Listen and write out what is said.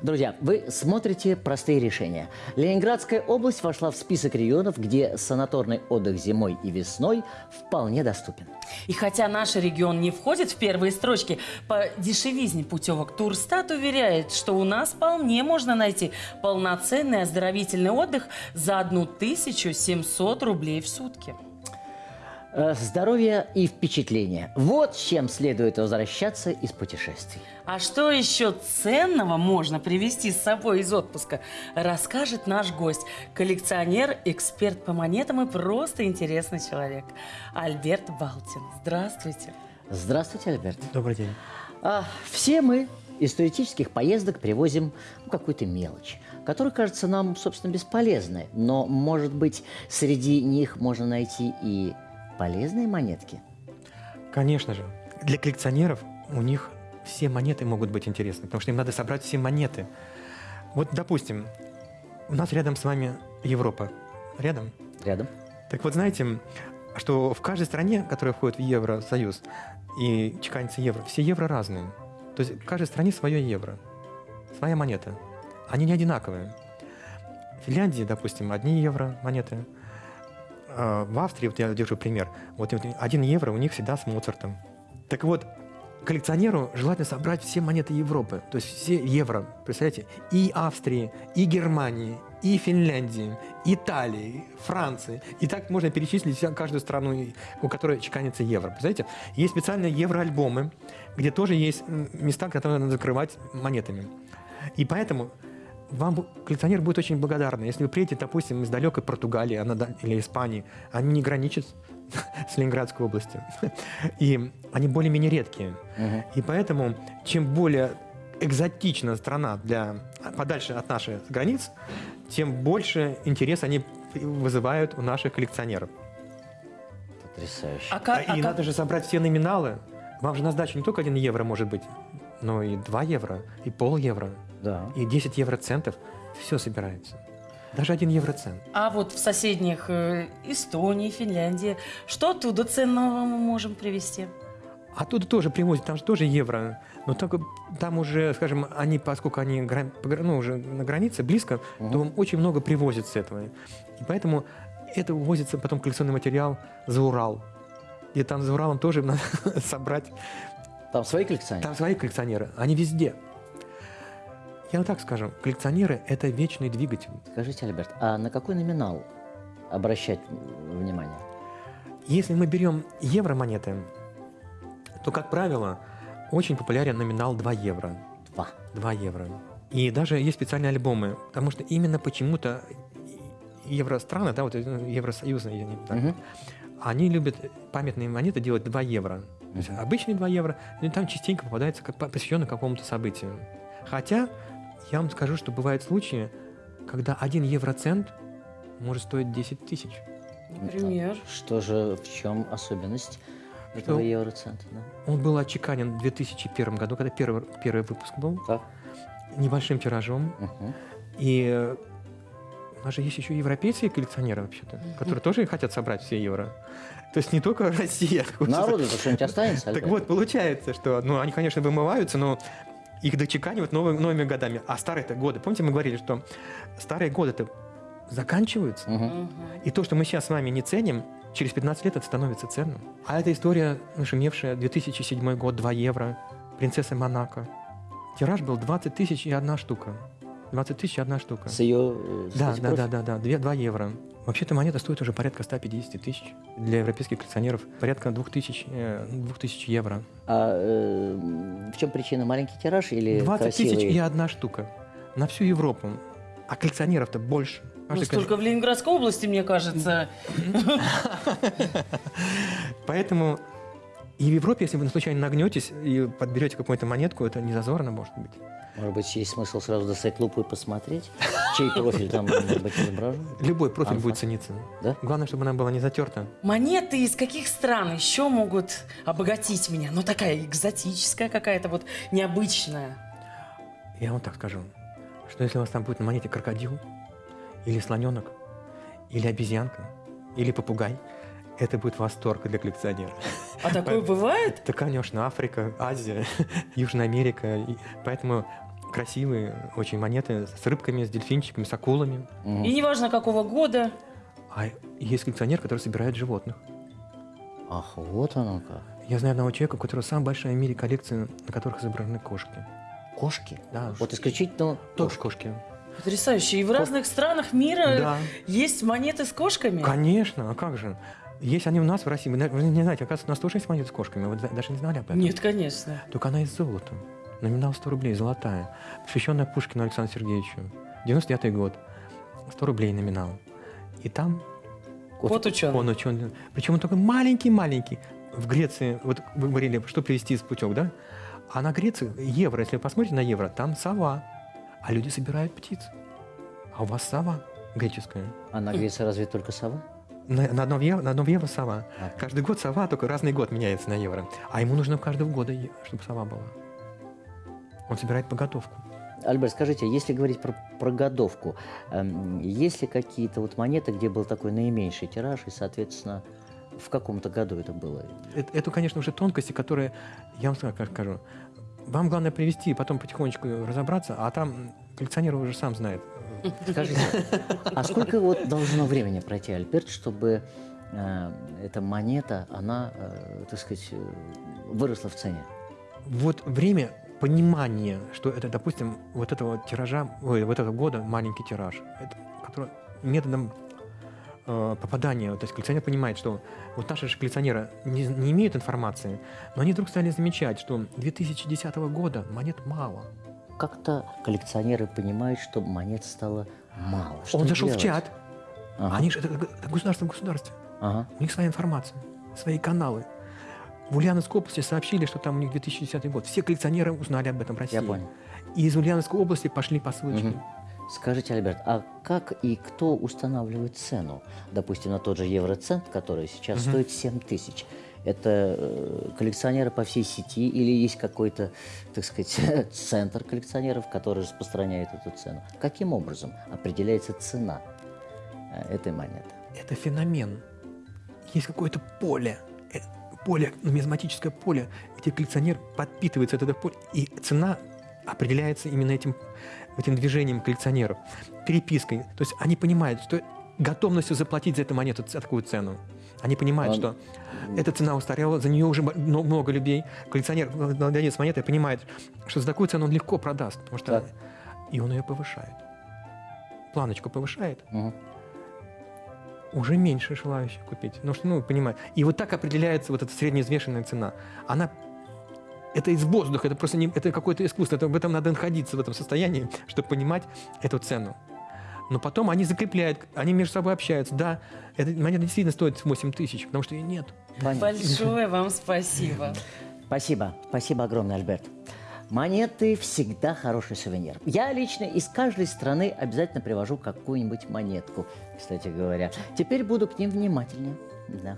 Друзья, вы смотрите «Простые решения». Ленинградская область вошла в список регионов, где санаторный отдых зимой и весной вполне доступен. И хотя наш регион не входит в первые строчки, по дешевизне путевок Турстат уверяет, что у нас вполне можно найти полноценный оздоровительный отдых за 1700 рублей в сутки. Э, Здоровье и впечатления. Вот с чем следует возвращаться из путешествий. А что еще ценного можно привезти с собой из отпуска, расскажет наш гость, коллекционер, эксперт по монетам и просто интересный человек, Альберт Балтин. Здравствуйте. Здравствуйте, Альберт. Добрый день. А, все мы из туристических поездок привозим ну, какую-то мелочь, которая кажется нам, собственно, бесполезной. Но, может быть, среди них можно найти и полезные монетки? Конечно же. Для коллекционеров у них все монеты могут быть интересны, потому что им надо собрать все монеты. Вот, допустим, у нас рядом с вами Европа. Рядом? Рядом. Так вот, знаете, что в каждой стране, которая входит в Евросоюз и чеканится евро, все евро разные. То есть в каждой стране свое евро, своя монета. Они не одинаковые. В Финляндии, допустим, одни евро монеты. А В Австрии, вот я держу пример, вот один евро у них всегда с Моцартом. Так вот, коллекционеру желательно собрать все монеты Европы, то есть все евро, представляете, и Австрии, и Германии, и Финляндии, Италии, Франции. И так можно перечислить каждую страну, у которой чеканится евро. Представляете, есть специальные евроальбомы, где тоже есть места, которые надо закрывать монетами. И поэтому вам коллекционер будет очень благодарен, если вы приедете, допустим, из далекой Португалии она или Испании, они не граничат с Ленинградской областью. И они более-менее редкие. И поэтому, чем более экзотична страна для, подальше от наших границ, тем больше интерес они вызывают у наших коллекционеров. Потрясающе. А как, А- а и как- надо же собрать все номиналы. Вам же на сдачу не только 1 евро может быть, но и 2 евро, и пол евро, Да. и 10 евроцентов. Все собирается. Даже 1 евроцент. а вот в соседних э, Эстонии, Финляндии, что оттуда ценного мы можем привезти? Оттуда тоже привозят, там же тоже евро. Но только там уже, скажем, они, поскольку они ну, уже на границе, близко, то очень много привозят с этого. И поэтому это увозится потом коллекционный материал за Урал. И там за Уралом тоже надо собрать. Там свои коллекционеры? Там свои коллекционеры, они везде. Я вот так скажу, коллекционеры – это вечный двигатель. Скажите, Альберт, а на какой номинал обращать внимание? Если мы берем евро-монеты, то, как правило, очень популярен номинал 2 евро. Два. 2 евро. И даже есть специальные альбомы, потому что именно почему-то евространы, да, вот э, евросоюзные, я не знаю, Мгм. они любят памятные монеты делать 2 евро. То есть обычные 2 евро, ну, и там частенько попадается как посвященный какому-то событию. Хотя, я вам скажу, что бывают случаи, когда 1 евроцент может стоить 10 тысяч. Например? Что же, в чем особенность этого Что? евроцента? Да? Он был отчеканен в 2001 году, когда первый, первый выпуск был, Так. небольшим тиражом. Мгм. И э, у нас же есть еще европейские коллекционеры вообще-то, которые тоже хотят собрать все евро. То есть не только Россия. хочется- Народу-то что-нибудь останется? Так вот, получается, что, ну, они, конечно, вымываются, но их дочеканивают новыми, новыми годами. А старые-то годы, помните, мы говорили, что старые годы-то заканчиваются. Мгм. И то, что мы сейчас с вами не ценим, через 15 лет это становится ценным. А эта история нашумевшая, 2007 год, 2 евро, принцесса Монако. Тираж был 20 тысяч и одна штука. 20 тысяч и одна штука. С ее... э, Да, сказать, да, да, да, да, 2, евро. Вообще-то монета стоит уже порядка 150 тысяч. Для европейских коллекционеров порядка 2000, э, 2000 евро. А э, в чем причина? Маленький тираж или 20 тысяч красивый? и одна штука. На всю Европу. А коллекционеров-то больше. Ну, столько в Ленинградской области, мне кажется. Поэтому и в Европе, если вы случайно нагнетесь и подберете какую-то монетку, это не зазорно может быть. Может быть, есть смысл сразу достать лупу и посмотреть, чей профиль там может быть изображен? Любой профиль будет цениться. Да? Главное, чтобы она была не затерта. Монеты из каких стран еще могут обогатить меня? Ну, такая экзотическая какая-то, вот необычная. Я вам так скажу, что если у вас там будет на монете крокодил, или слоненок, или обезьянка, или попугай, это будет восторг для коллекционера. А такое бывает? Это, конечно, Африка, Азия, Южная Америка. И поэтому красивые очень монеты с рыбками, с дельфинчиками, с акулами. И неважно какого года. А есть коллекционер, который собирает животных. Ах, вот оно как. Я знаю одного человека, у которого самая большая в мире коллекция, на которых изображены кошки. Кошки? Да. Вот исключительно Тоже кошки. кошки. Потрясающе. И в разных странах мира Да. есть монеты с кошками. Конечно, а как же? Есть они у нас в России. Вы, не знаете, оказывается, у нас тоже есть монеты с кошками. Вы даже не знали об этом? Нет, конечно. Только она из золота. Номинал 100 рублей, золотая. Посвященная Пушкину Александру Сергеевичу. 99 год. 100 рублей номинал. И там Вот ученый. он ученый. Причем он такой маленький-маленький. В Греции, вот вы говорили, что привезти из путек, да? А на Греции евро, если вы посмотрите на евро, там сова. А люди собирают птиц. А у вас сова греческая. А на Греции разве только сова? На, на одном евро, на одном евро сова. Ага. Каждый год сова, только разный год меняется на евро. А ему нужно каждого года, чтобы сова была. Он собирает поготовку. Альберт, скажите, если говорить про, про годовку, эм, есть ли какие-то вот монеты, где был такой наименьший тираж, и, соответственно, в каком-то году это было? Это, это, конечно, уже тонкости, которые, я вам скажу, вам главное привести, потом потихонечку разобраться, а там коллекционер уже сам знает. Скажите, а сколько вот должно времени пройти, Альберт, чтобы э, эта монета, она, э, так сказать, выросла в цене? Вот время понимания, что это, допустим, вот этого тиража, ой, вот этого года маленький тираж, это, который методом э, попадания, то есть коллекционер понимает, что вот наши же коллекционеры не, не имеют информации, но они вдруг стали замечать, что 2010 года монет мало. Как-то коллекционеры понимают, что монет стало мало. Что Он зашел делать? в чат, Ага, они же это, это государство в государстве. ага. У них своя информация, свои каналы. В Ульяновской области сообщили, что там у них 2010 год. Все коллекционеры узнали об этом в России. Я понял. И из Ульяновской области пошли посылочки. Мгм. Скажите, Альберт, а как и кто устанавливает цену? Допустим, на тот же евроцент, который сейчас Мгм. стоит 7 тысяч. Это э, коллекционеры по всей сети или есть какой-то, так сказать, центр коллекционеров, который распространяет эту цену? Каким образом определяется цена э, этой монеты? Это феномен. Есть какое-то поле, э, поле, нумизматическое поле, где коллекционер подпитывается от этого поля, и цена определяется именно этим, этим движением коллекционеров, перепиской. То есть они понимают, что готовностью заплатить за эту монету такую цену. Они понимают, А, что эта цена устарела, за нее уже много людей. Коллекционер, э, владелец монеты, понимает, что за такую цену он легко продаст, потому что Так. и он ее повышает. Планочку повышает, Мгм. уже меньше желающих купить. Потому что, ну, понимаете. И вот так определяется вот эта среднеизвешенная цена. Она это из воздуха, это просто не, это какое-то искусство. Это, в этом надо находиться в этом состоянии, чтобы понимать эту цену. Но потом они закрепляют, они между собой общаются. Да, эта монета действительно стоит 8 тысяч, потому что ее нет. Понятно. Большое вам спасибо. Спасибо, спасибо огромное, Альберт. Монеты всегда хороший сувенир. Я лично из каждой страны обязательно привожу какую-нибудь монетку, кстати говоря. Теперь буду к ним внимательнее. Да.